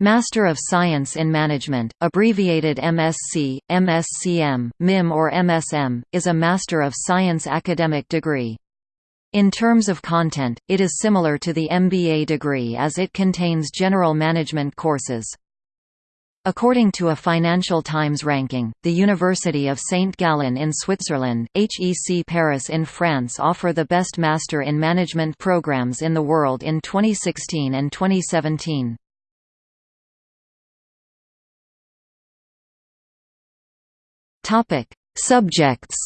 Master of Science in Management, abbreviated MSc, MScM, MIM or MSM, is a Master of Science academic degree. In terms of content, it is similar to the MBA degree as it contains general management courses. According to a Financial Times ranking, the University of St. Gallen in Switzerland, HEC Paris in France offer the best Master in Management programs in the world in 2016 and 2017. Topic: Subjects.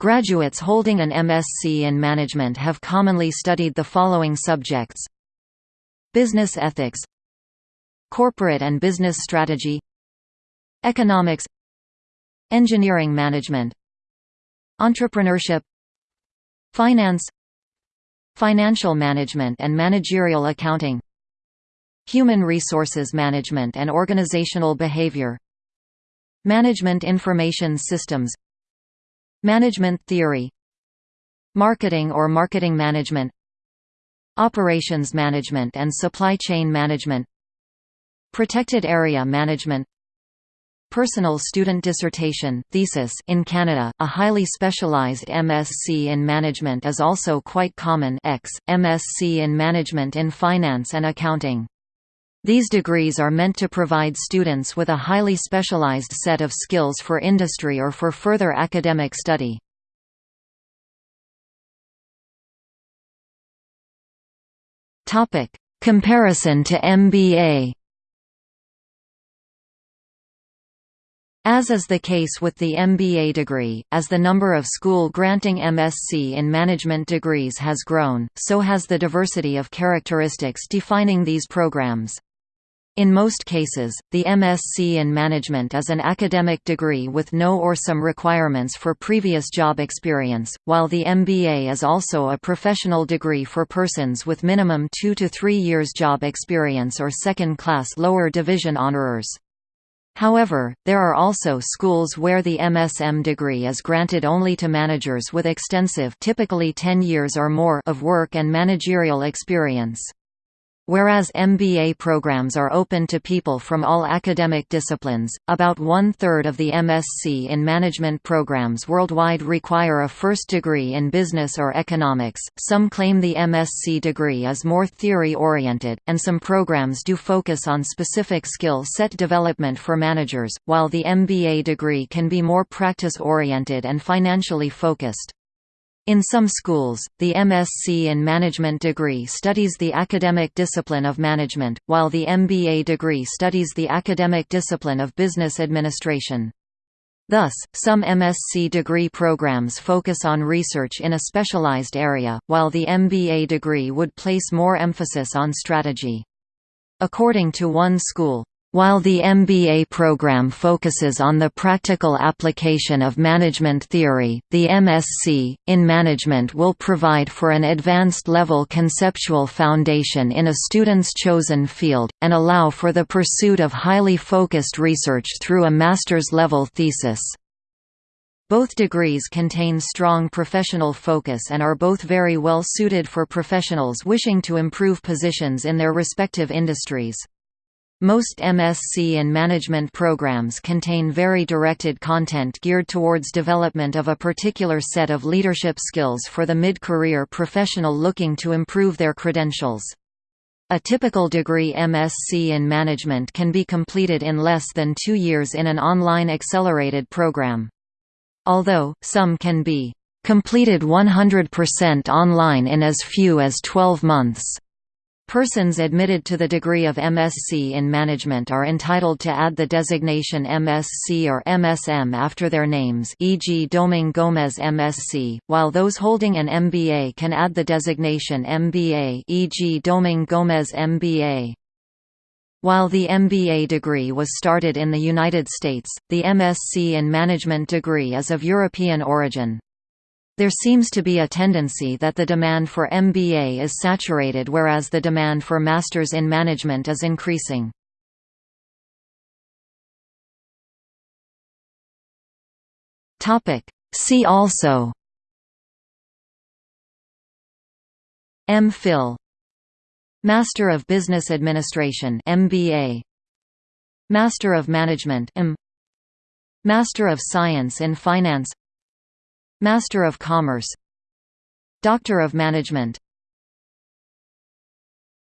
Graduates holding an MSc in management have commonly studied the following subjects: Business ethics, Corporate and business strategy, Economics, Engineering management, Entrepreneurship, Finance, Financial management and managerial accounting Human Resources Management and Organizational Behavior Management Information Systems Management Theory Marketing or Marketing Management Operations Management and Supply Chain Management Protected Area Management Personal Student Dissertation thesis in Canada, a highly specialized MSc in Management is also quite common X, MSc in Management in Finance and Accounting. These degrees are meant to provide students with a highly specialized set of skills for industry or for further academic study. Comparison to MBA As is the case with the MBA degree, as the number of school-granting MSc in management degrees has grown, so has the diversity of characteristics defining these programs. In most cases, the MSc in Management is an academic degree with no or some requirements for previous job experience, while the MBA is also a professional degree for persons with minimum two to three years job experience or second-class lower division honorers. However, there are also schools where the MSM degree is granted only to managers with extensive typically 10 years or more of work and managerial experience. Whereas MBA programs are open to people from all academic disciplines, about one-third of the MSc in management programs worldwide require a first degree in business or economics. Some claim the MSc degree is more theory-oriented, and some programs do focus on specific skill set development for managers, while the MBA degree can be more practice-oriented and financially focused. In some schools, the MSc in Management degree studies the academic discipline of management, while the MBA degree studies the academic discipline of business administration. Thus, some MSc degree programs focus on research in a specialized area, while the MBA degree would place more emphasis on strategy. According to one school, while the MBA program focuses on the practical application of management theory, the MSc, in management will provide for an advanced-level conceptual foundation in a student's chosen field, and allow for the pursuit of highly focused research through a master's-level thesis. Both degrees contain strong professional focus and are both very well suited for professionals wishing to improve positions in their respective industries. Most MSc and management programs contain very directed content geared towards development of a particular set of leadership skills for the mid-career professional looking to improve their credentials. A typical degree MSc in management can be completed in less than two years in an online accelerated program. Although, some can be completed 100% online in as few as 12 months. Persons admitted to the degree of MSc in Management are entitled to add the designation MSc or MSM after their names e.g. Doming Gomez MSc, while those holding an MBA can add the designation MBA e.g. Doming Gomez MBA. While the MBA degree was started in the United States, the MSc in Management degree is of European origin. There seems to be a tendency that the demand for MBA is saturated whereas the demand for Masters in Management is increasing. See also MPhil Master of Business Administration MBA Master of Management M. Master of Science in Finance Master of Commerce Doctor of Management